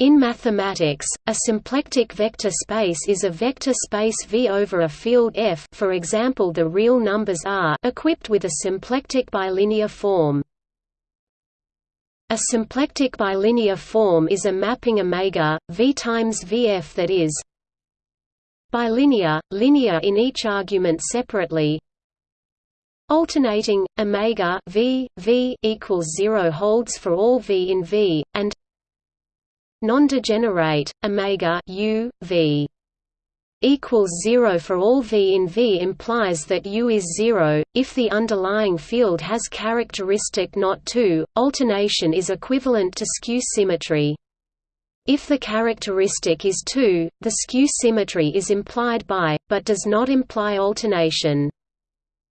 In mathematics, a symplectic vector space is a vector space V over a field F for example the real numbers R equipped with a symplectic bilinear form. A symplectic bilinear form is a mapping omega, V times Vf that is bilinear, linear in each argument separately, alternating, omega v, v equals 0 holds for all v in V, and non-degenerate omega u v equals 0 for all v in V implies that U is 0 if the underlying field has characteristic not 2 alternation is equivalent to skew symmetry. If the characteristic is 2 the skew symmetry is implied by but does not imply alternation.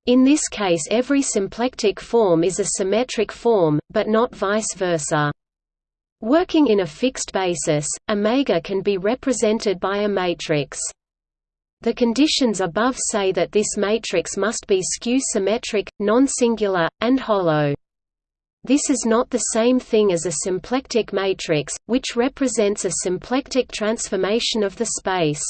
In this case every symplectic form is a symmetric form but not vice versa Working in a fixed basis, omega can be represented by a matrix. The conditions above say that this matrix must be skew-symmetric, non-singular, and hollow. This is not the same thing as a symplectic matrix, which represents a symplectic transformation of the space.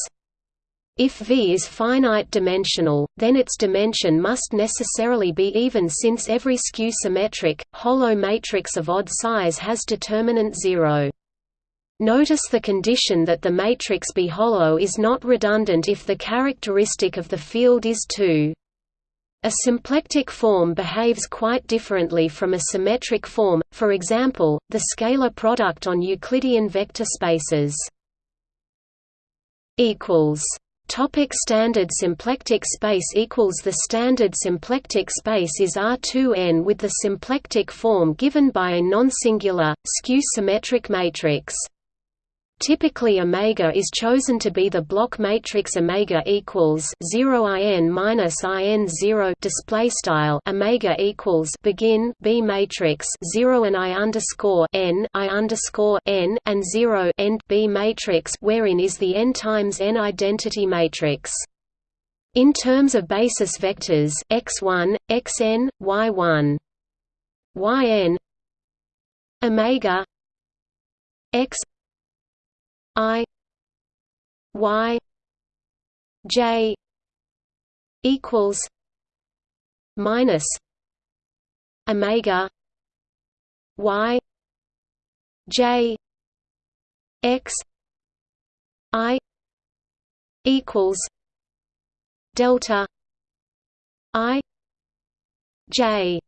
If V is finite-dimensional, then its dimension must necessarily be even since every skew-symmetric, hollow matrix of odd size has determinant zero. Notice the condition that the matrix be hollow is not redundant if the characteristic of the field is 2. A symplectic form behaves quite differently from a symmetric form, for example, the scalar product on Euclidean vector spaces. equals Topic standard symplectic space equals The standard symplectic space is R2n with the symplectic form given by a non-singular, skew-symmetric matrix. Typically omega is chosen to be the block matrix omega equals 0 in minus in 0 display style omega equals begin B matrix 0 and I underscore n I underscore n and 0 end B matrix wherein is the n times n identity matrix. In terms of basis vectors x1, xn, y1, yn omega x I Y J equals minus Omega Y J X I equals delta I J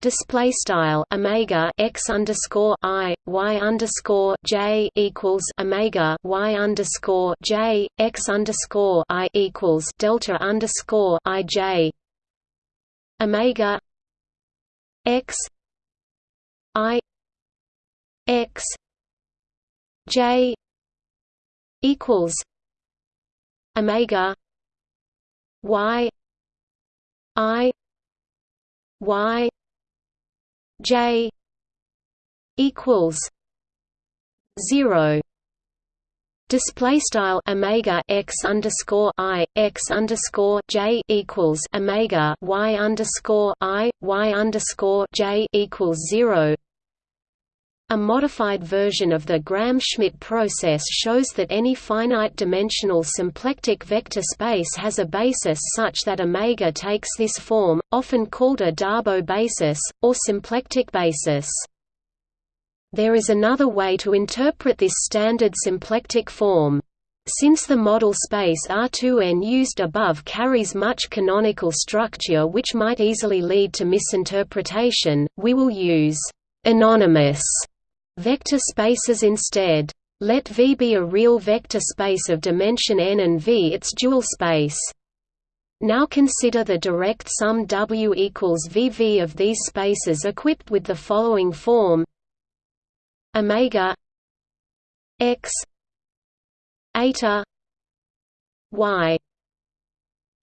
display style omega x underscore i y underscore j equals omega y underscore j x underscore i equals delta underscore i j. Omega x i x j equals omega y i y J equals zero Display style omega x underscore i x underscore j equals omega y underscore i y underscore j equals zero. A modified version of the Gram-Schmidt process shows that any finite-dimensional symplectic vector space has a basis such that omega takes this form, often called a Darboux basis, or symplectic basis. There is another way to interpret this standard symplectic form. Since the model space R2n used above carries much canonical structure which might easily lead to misinterpretation, we will use anonymous vector spaces instead. Let V be a real vector space of dimension n and V its dual space. Now consider the direct sum W equals VV of these spaces equipped with the following form omega x eta y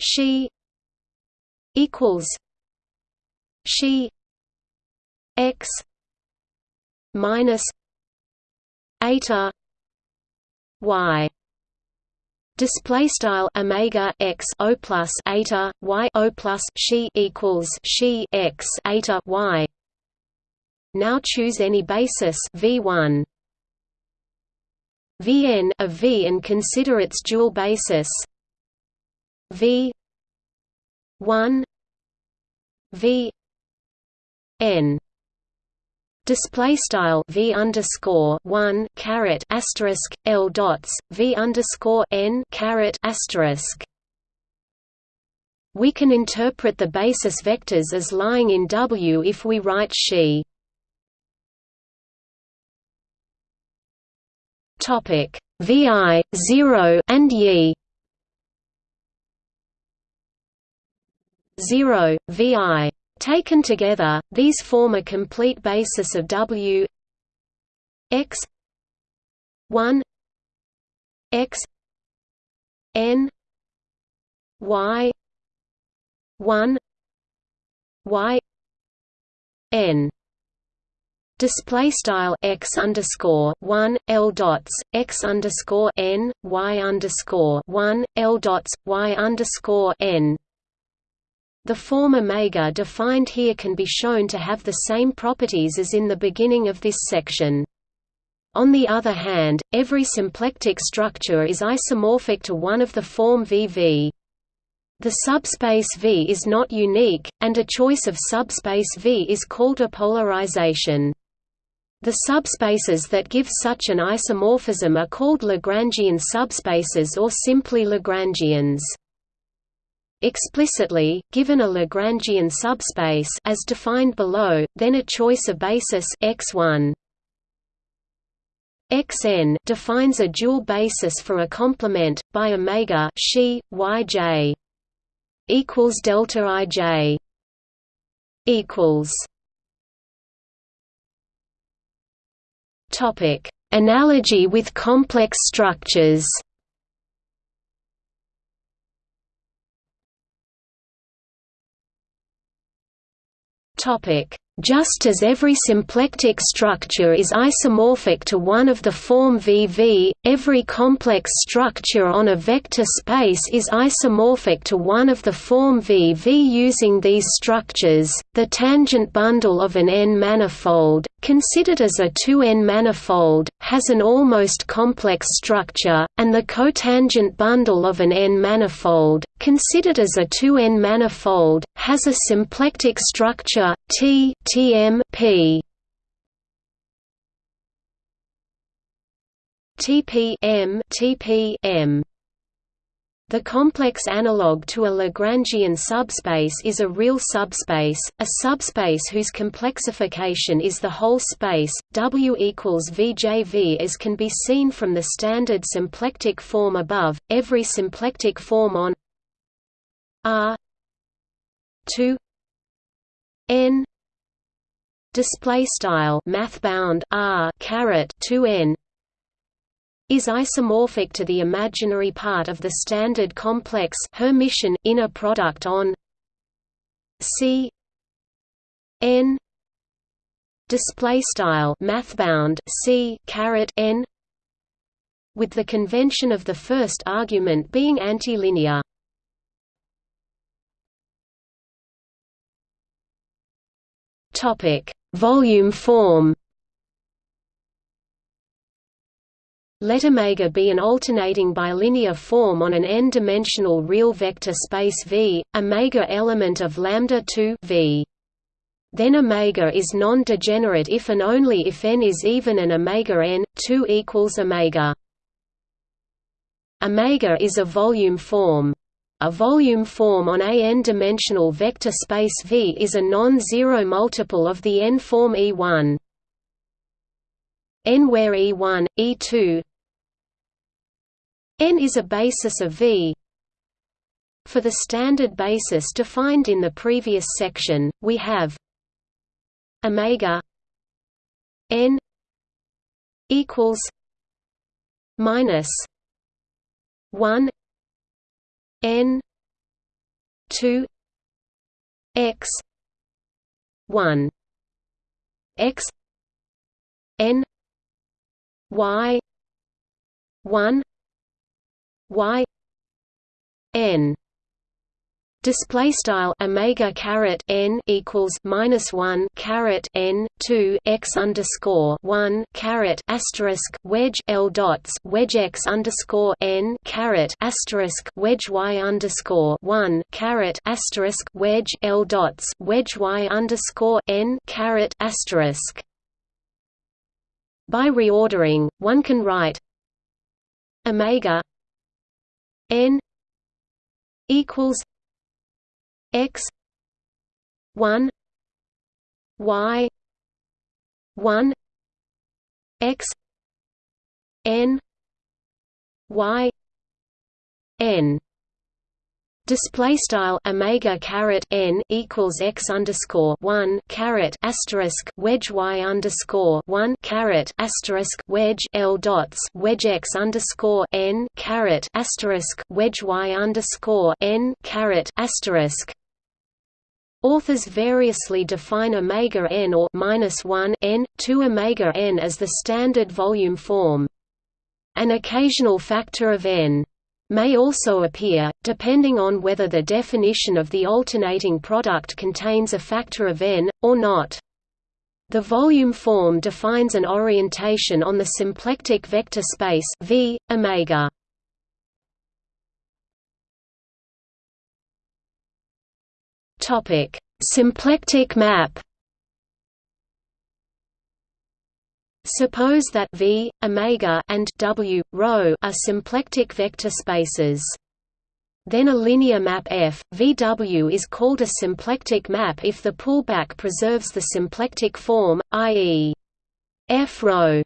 xi equals xi x minus eta y. Display style omega x o plus eta y o plus xi equals xi x eta y. Now choose any basis v1 Vn of V and consider its dual basis. V 1 V n display style v underscore one asterisk l dots v underscore n asterisk. We can interpret the basis vectors as lying in W if we write she. Topic vi 0 and ye 0 vi Taken together, these form a complete basis of W x 1 x n y 1 y n. Display style x underscore one l dots x underscore n y underscore one l dots y underscore n the form omega defined here can be shown to have the same properties as in the beginning of this section. On the other hand, every symplectic structure is isomorphic to one of the form VV. The subspace V is not unique, and a choice of subspace V is called a polarization. The subspaces that give such an isomorphism are called Lagrangian subspaces or simply Lagrangians. Explicitly, given a Lagrangian subspace as defined below, then a choice of basis x1 xn defines a dual basis for a complement by omega she yj equals delta ij equals. Topic. Analogy with complex structures Topic just as every symplectic structure is isomorphic to one of the form VV, every complex structure on a vector space is isomorphic to one of the form VV using these structures. The tangent bundle of an N-manifold, considered as a 2N manifold, has an almost complex structure, and the cotangent bundle of an N-manifold, considered as a 2N manifold, has a symplectic structure, T TM P TP M TP M the complex analog to a Lagrangian subspace is a real subspace, a subspace whose complexification is the whole space, W equals VJV as can be seen from the standard symplectic form above. Every symplectic form on R 2 N display style math bound r caret 2n is isomorphic to the imaginary part of the standard complex Hermitian inner product on C n display style mathbound C caret n with the convention of the first argument being antilinear. Topic volume form Let omega be an alternating bilinear form on an n-dimensional real vector space V, omega element of lambda 2 V. Then omega is non-degenerate if and only if n is even and omega n 2 equals omega. Omega is a volume form. A volume form on a n-dimensional vector space V is a non-zero multiple of the n-form E1. N where E1, E2, N is a basis of V. For the standard basis defined in the previous section, we have omega n equals minus 1 n 2 x 1 x n y 1 y n Display style omega caret n equals minus one caret n two x underscore one caret asterisk wedge l dots wedge x underscore n caret asterisk wedge y underscore one caret asterisk wedge l dots wedge y underscore n caret asterisk. By reordering, one can write omega n equals x 1 y 1 x n y n. Display style omega caret n equals x underscore one caret asterisk wedge y underscore one caret asterisk wedge l dots wedge x underscore n caret asterisk wedge y underscore n caret asterisk Authors variously define omega n or minus one n, 2 omega n as the standard volume form. An occasional factor of n may also appear, depending on whether the definition of the alternating product contains a factor of n, or not. The volume form defines an orientation on the symplectic vector space v, omega. Topic: Symplectic map. Suppose that V, omega and W, rho are symplectic vector spaces. Then a linear map F, VW is called a symplectic map if the pullback preserves the symplectic form, i.e. F rho.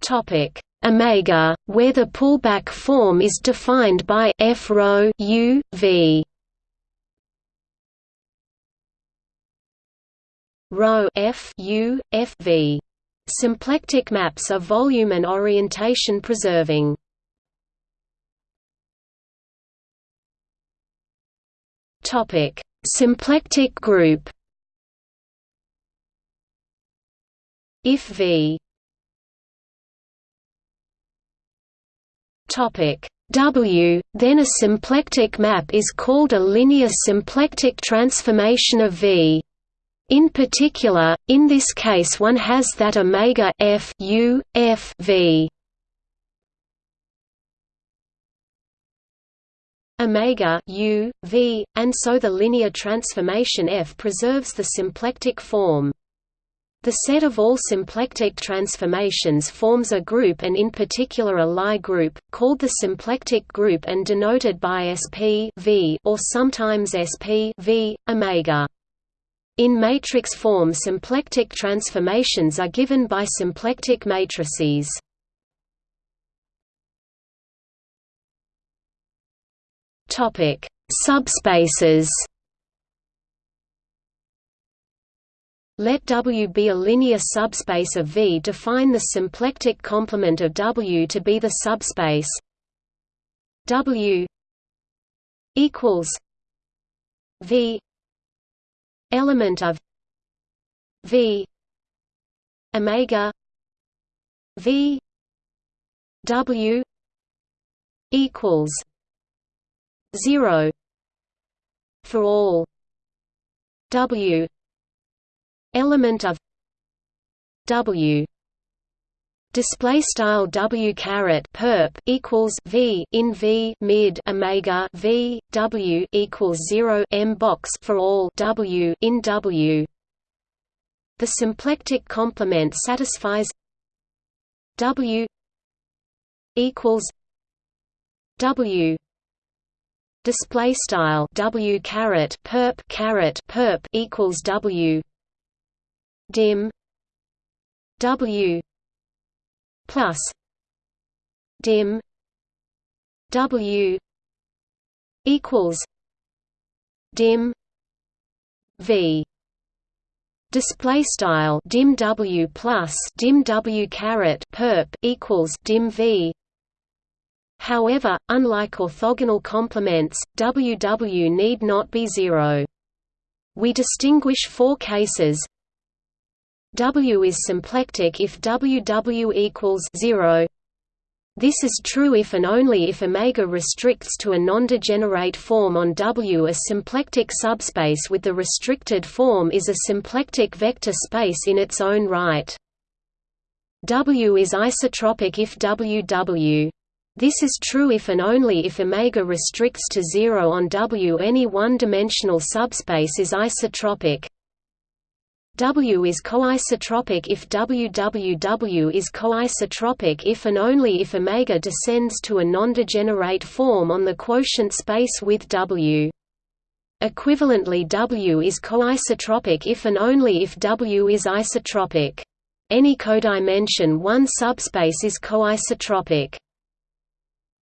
Topic: omega, where the pullback form is defined by f rho u v. Rho f u f v. Symplectic maps are volume and orientation preserving. Topic: Symplectic group. If V W, then a symplectic map is called a linear symplectic transformation of V. In particular, in this case one has that omega f u f v omega u v, and so the linear transformation f preserves the symplectic form. The set of all symplectic transformations forms a group and in particular a Lie group, called the symplectic group and denoted by sp v or sometimes sp v, omega. In matrix form symplectic transformations are given by symplectic matrices. Subspaces Let W be a linear subspace of V. Define the symplectic complement of W to be the subspace W equals V element of V omega V W equals zero for all W element of W display style W caret perp equals V in V mid omega V W equals 0 M box for all W in W. The symplectic complement satisfies W equals W display style W caret perp caret perp equals W dim W plus dim W equals dim V display style dim W plus dim W caret perp equals dim V However, unlike orthogonal complements, WW need not be zero. We distinguish four cases W is symplectic if WW equals 0 This is true if and only if omega restricts to a non-degenerate form on W. A symplectic subspace with the restricted form is a symplectic vector space in its own right. W is isotropic if WW. This is true if and only if omega restricts to zero on W. Any one-dimensional subspace is isotropic. W is coisotropic if WWW is coisotropic if and only if omega descends to a non-degenerate form on the quotient space with W. Equivalently W is coisotropic if and only if W is isotropic. Any codimension 1 subspace is coisotropic.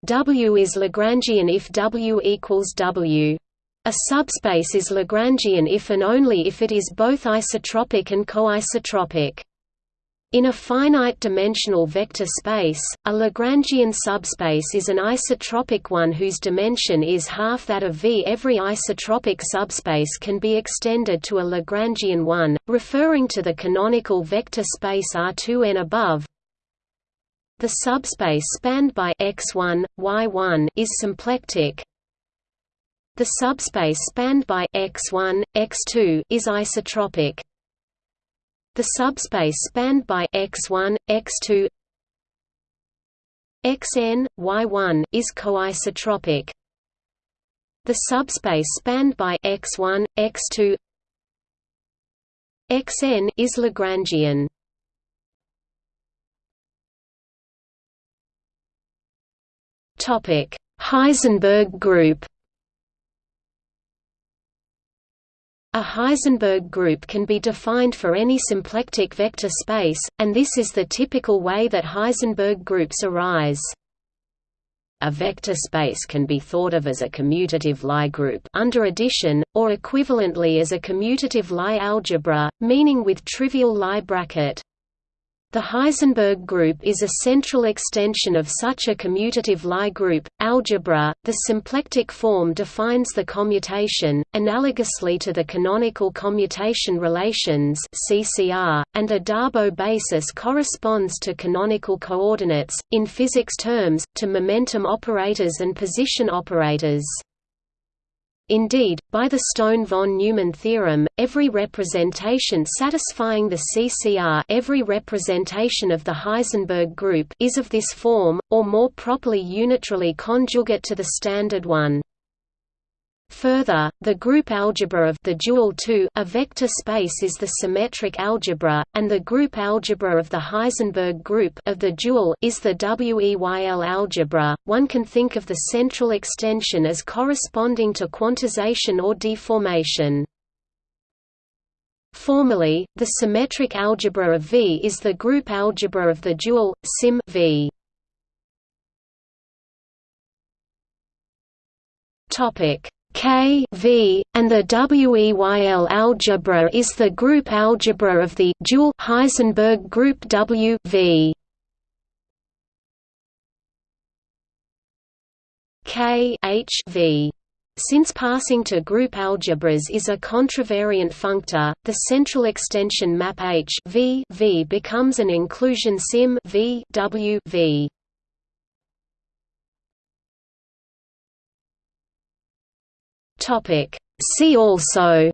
W is Lagrangian if W equals W. A subspace is Lagrangian if and only if it is both isotropic and coisotropic. In a finite-dimensional vector space, a Lagrangian subspace is an isotropic one whose dimension is half that of V. Every isotropic subspace can be extended to a Lagrangian one, referring to the canonical vector space R2n above. The subspace spanned by x1, y1 is symplectic, the subspace spanned by x1, x2 is isotropic. The subspace spanned by x1, x2, xn, y1 is coisotropic. The subspace spanned by x1, x2, xn is Lagrangian. Topic: Heisenberg group. A Heisenberg group can be defined for any symplectic vector space, and this is the typical way that Heisenberg groups arise. A vector space can be thought of as a commutative Lie group under addition, or equivalently as a commutative Lie algebra, meaning with trivial Lie bracket. The Heisenberg group is a central extension of such a commutative Lie group. Algebra, the symplectic form defines the commutation, analogously to the canonical commutation relations (CCR), and a Darboux basis corresponds to canonical coordinates, in physics terms, to momentum operators and position operators. Indeed, by the Stone-von Neumann theorem, every representation satisfying the CCR every representation of the Heisenberg group is of this form, or more properly unitarily conjugate to the standard one. Further, the group algebra of the dual 2 a vector space is the symmetric algebra, and the group algebra of the Heisenberg group of the dual is the WEYL algebra. One can think of the central extension as corresponding to quantization or deformation. Formally, the symmetric algebra of V is the group algebra of the dual sim V. Topic K v, and the WEYL algebra is the group algebra of the dual Heisenberg group W v. K H v. Since passing to group algebras is a contravariant functor, the central extension map H v, v becomes an inclusion sim v, w, v. Topic. See also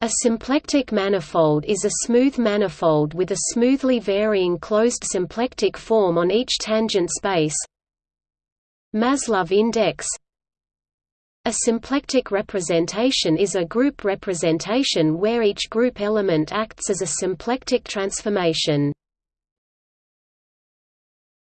A symplectic manifold is a smooth manifold with a smoothly varying closed symplectic form on each tangent space Maslov index A symplectic representation is a group representation where each group element acts as a symplectic transformation